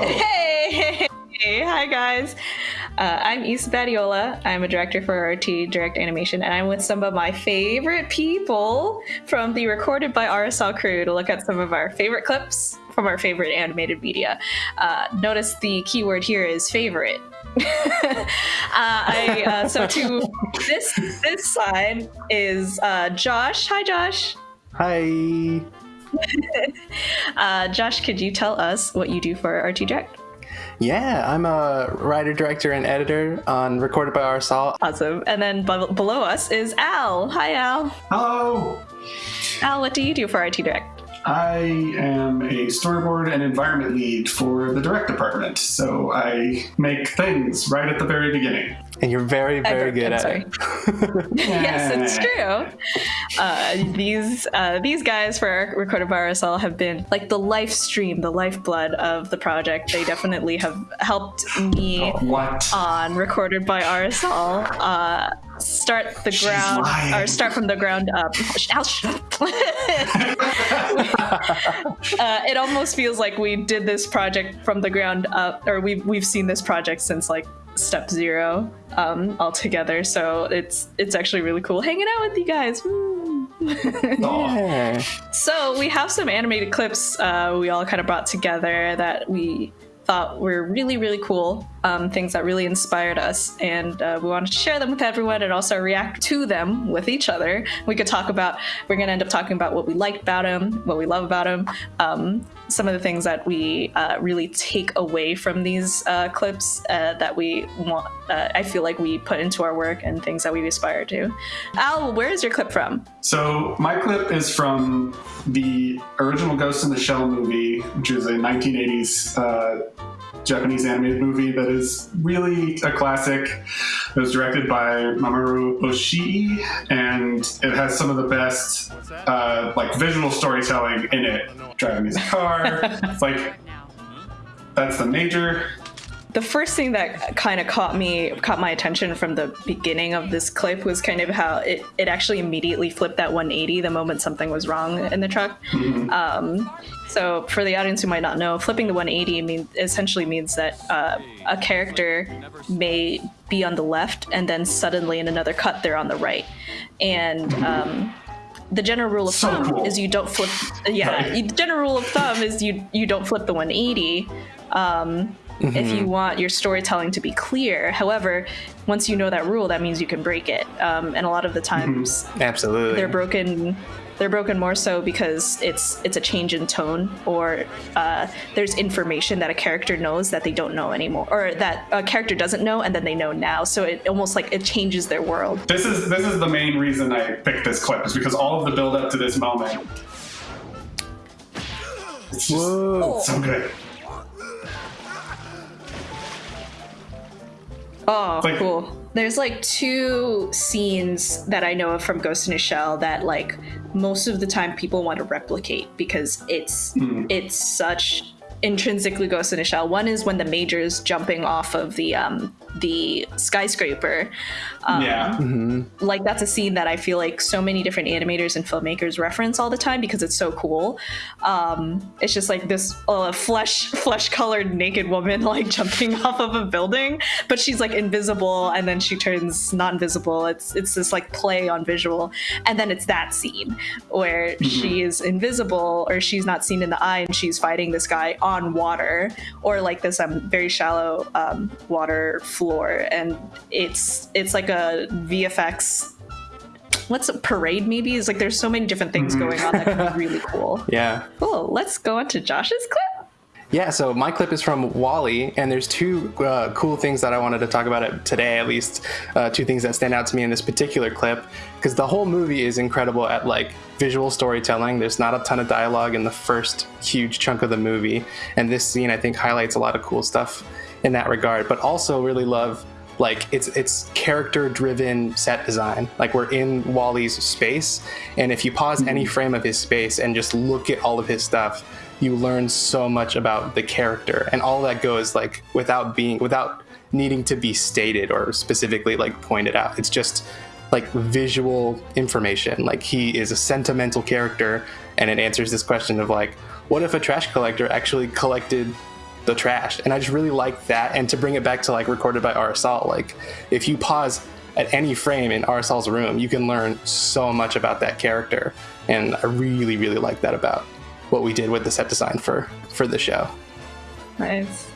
Hey, hey, hi guys. Uh, I'm Issa Badiola. I'm a director for RT Direct Animation, and I'm with some of my favorite people from the Recorded by RSL crew to look at some of our favorite clips from our favorite animated media. Uh, notice the keyword here is favorite. uh, I, uh, so to this this side is uh, Josh. Hi, Josh. Hi. Uh, Josh, could you tell us what you do for RT Direct? Yeah, I'm a writer, director, and editor on Recorded by RSL. Awesome. And then b- below us is Al. Hi, Al. Hello. Al, what do you do for RT Direct? I am a storyboard and environment lead for the direct department, so I make things right at the very beginning. And you're very, very good I'm at sorry. it. yes, it's true. Uh, these uh, these guys for Recorded by RSL have been like the life stream, the lifeblood of the project. They definitely have helped me What? on Recorded by RSL uh, start the ground or start from the ground up. Al, shut up. uh, it almost feels like we did this project from the ground up, or we've we've seen this project since like step zero um, altogether. So it's it's actually really cool hanging out with you guys. Yeah. So we have some animated clips uh, we all kind of brought together that we thought were really really cool um, things that really inspired us and uh, we wanted to share them with everyone and also react to them with each other. We could talk about we're going to end up talking about what we liked about them what we love about them um, some of the things that we uh, really take away from these uh, clips uh, that we want uh, i feel like we put into our work and things that we aspire to. Al where is your clip from? So my clip is from the original Ghost in the Shell movie, which is a 1980s uh, Japanese animated movie that is really a classic. It was directed by Mamoru Oshii, and it has some of the best uh, like visual storytelling in it. Driving his car, it's like that's the major. The first thing that kind of caught me caught my attention from the beginning of this clip was kind of how it, it actually immediately flipped that 180 the moment something was wrong in the truck um, so for the audience who might not know flipping the 180 mean, essentially means that uh, a character may be on the left and then suddenly in another cut they're on the right and um, the general rule of So thumb cool. is you don't flip yeah Right. the general rule of thumb is you you don't flip the 180 um, if you want your storytelling to be clear. However, once you know that rule, that means you can break it. Um, and a lot of the times Absolutely. they're broken. They're broken more so because it's it's a change in tone, or uh, there's information that a character knows that they don't know anymore, or that a character doesn't know and then they know now. So it almost like it changes their world. This is this is the main reason I picked this clip is because all of the build up to this moment. It's just Whoa. so good. Oh, Like- cool. There's like two scenes that I know of from Ghost in a Shell that like most of the time people want to replicate because it's it's such intrinsically Ghost in a Shell. One is when the major's jumping off of the um the skyscraper. Um, yeah. like that's a scene that I feel like so many different animators and filmmakers reference all the time because it's so cool. Um, it's just like this uh, flesh flesh colored naked woman like jumping off of a building, but she's like invisible and then she turns not invisible. It's it's this like play on visual, and then it's that scene where she is invisible or she's not seen in the eye and she's fighting this guy on water or like this um very shallow um, water floor, and it's it's like a VFX what's a parade maybe? Is like there's so many different things going on that could be really cool. Yeah. cool. Let's go on to josh's clip. Yeah, so my clip is from WALL-E, and there's two uh, cool things that I wanted to talk about it today, at least uh, two things that stand out to me in this particular clip, because the whole movie is incredible at like visual storytelling. There's not a ton of dialogue in the first huge chunk of the movie, and this scene I think highlights a lot of cool stuff in that regard. But also really love like it's it's character driven set design. Like we're in WALL-E's space and if you pause any hmm. frame of his space and just look at all of his stuff you learn so much about the character. And all that goes like without being without needing to be stated or specifically like pointed out. It's just like visual information. Like he is a sentimental character and it answers this question of like what if a trash collector actually collected the trash. And I just really like that. And to bring it back to like recorded by RSL, like if you pause at any frame in RSL's room, you can learn so much about that character. And I really, really like that about what we did with the set design for for the show. Nice.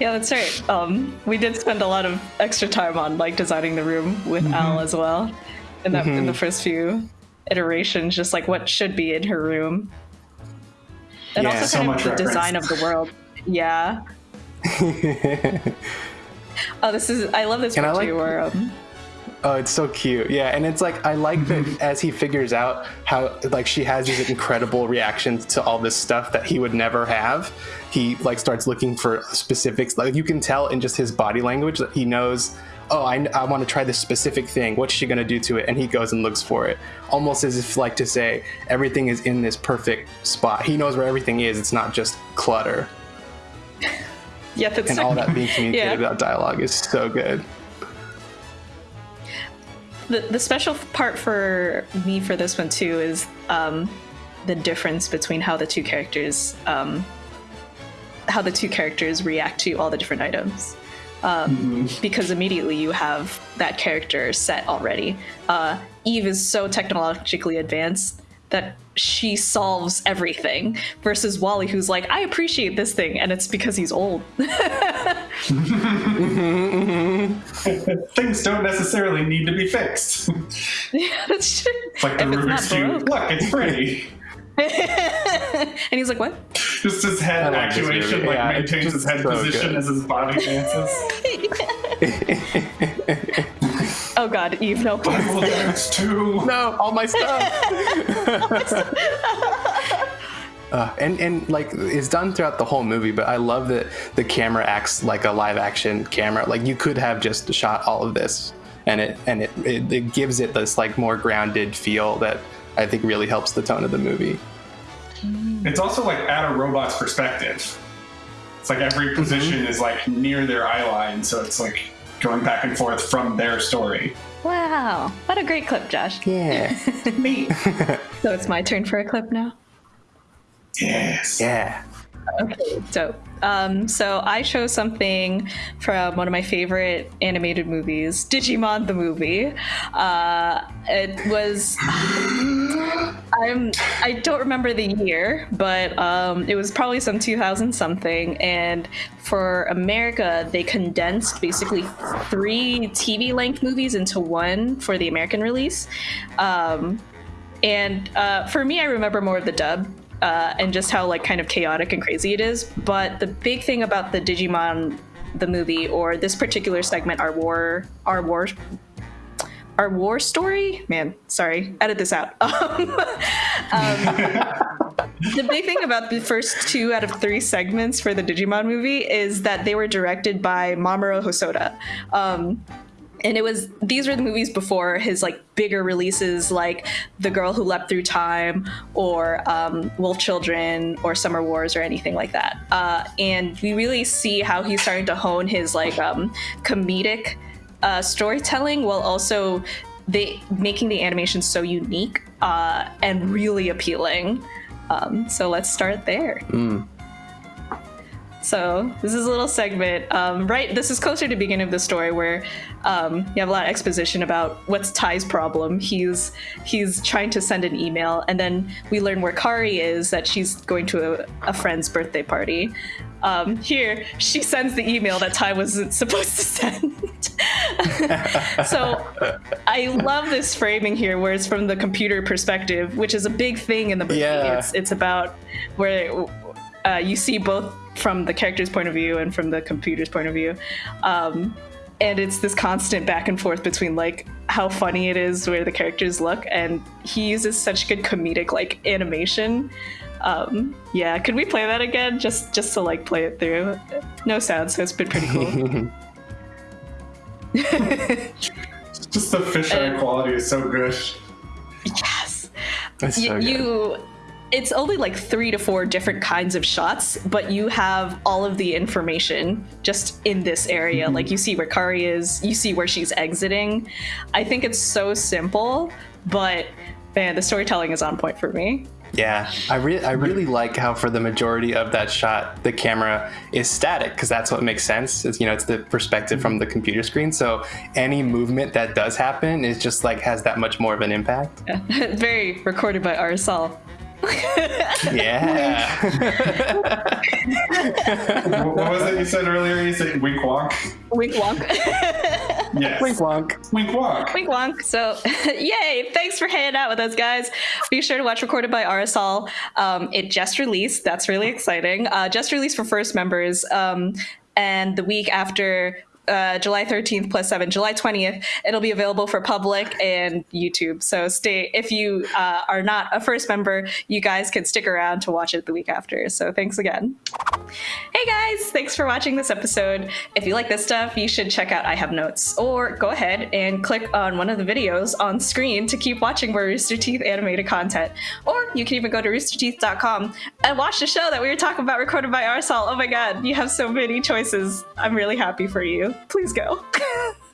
Yeah, that's right. Um, we did spend a lot of extra time on like designing the room with mm-hmm. Al as well, in that mm-hmm. in the first few iterations, just like what should be in her room, and yeah, also so kind of the reference. design of the world. Yeah. oh, this is I love this one like, too. Where um, Oh, it's so cute. Yeah, and it's like I like that as he figures out how like she has these incredible reactions to all this stuff that he would never have. He like starts looking for specifics. Like you can tell in just his body language that he knows. Oh, I, I want to try this specific thing. What's she gonna do to it? And he goes and looks for it, almost as if like to say everything is in this perfect spot. He knows where everything is. It's not just clutter. Yeah, that's and all that being communicated yeah. about dialogue is so good the, the special part for me for this one too is um, the difference between how the two characters um, how the two characters react to all the different items um, mm-hmm. because immediately you have that character set already uh, eve is so technologically advanced that she solves everything versus WALL-E who's like I appreciate this thing and it's because he's old. Things don't necessarily need to be fixed. Yeah, that's true. It's like the if Rubik's Cube. Look, it's pretty. and he's like, "What?" Just his head actuation, like yeah, maintains his head so position good. as his body dances. Oh God, Eve, no! Bible dance too. No, all my stuff. Uh, and and like it's done throughout the whole movie, but I love that the camera acts like a live action camera. Like you could have just shot all of this, and it and it, it, it gives it this like more grounded feel that I think really helps the tone of the movie. It's also like at a robot's perspective. It's like every mm-hmm. position mm-hmm. is like near their eye line, so it's like going back and forth from their story. Wow, what a great clip, Josh. Yeah. Me. so it's my turn for a clip now. Yes. Yeah. Okay, so um, so I chose something from one of my favorite animated movies, Digimon the movie. Uh, it was I'm I don't remember the year, but um, it was probably some 2000 something. And for America, they condensed basically three TV length movies into one for the American release. Um, and uh, for me, I remember more of the dub uh, and just how like kind of chaotic and crazy it is. But the big thing about the Digimon the movie or this particular segment, our war, our war, our war story. Man, sorry, edit this out. um, the big thing about the first two out of three segments for the Digimon movie is that they were directed by Mamoru Hosoda. Um, and it was these were the movies before his like bigger releases like the girl who leapt through time or um, wolf children or summer wars or anything like that. Uh, and we really see how he's starting to hone his like um, comedic uh, storytelling while also they making the animation so unique uh, and really appealing. Um, so let's start there. Mm. So this is a little segment, um, right? This is closer to the beginning of the story where um, you have a lot of exposition about what's Tai's problem. He's he's trying to send an email, and then we learn where Kari is. That she's going to a, a friend's birthday party. Um, here, she sends the email that Ty wasn't supposed to send. so I love this framing here, where it's from the computer perspective, which is a big thing in the movie. Yeah. It's it's about where uh, you see both from the character's point of view and from the computer's point of view. Um, and it's this constant back and forth between like how funny it is where the characters look and he uses such good comedic like animation. Um yeah could we play that again? Just just to like play it through. No sound so it's been pretty cool. Just the fisheye quality is so good. Yes. So y- you it's only like three to four different kinds of shots, but you have all of the information just in this area. Mm-hmm. Like you see where Kari is, you see where she's exiting. I think it's so simple, but man, the storytelling is on point for me. Yeah, I really, I really like how for the majority of that shot, the camera is static because that's what makes sense. It's, you know, it's the perspective from the computer screen. So any movement that does happen is just like has that much more of an impact. Yeah. Very recorded by RSL. Yeah. what, what was it you said earlier? You said wink walk. Wink wonk. Yes. Wink wonk. Wink walk. Wink wonk. So, yay! Thanks for hanging out with us, guys. Be sure to watch Recorded by RSL. Um, it just released. That's really exciting. Uh, just released for first members. Um, and the week after uh, July 13th plus 7, July 20th, it'll be available for public and YouTube. So stay, if you uh, are not a first member, you guys can stick around to watch it the week after. So thanks again. Hey guys, thanks for watching this episode. If you like this stuff, you should check out I Have Notes or go ahead and click on one of the videos on screen to keep watching more Rooster Teeth animated content. Or you can even go to roosterteeth.com and watch the show that we were talking about recorded by RSL. Oh my god, you have so many choices. I'm really happy for you. Please go.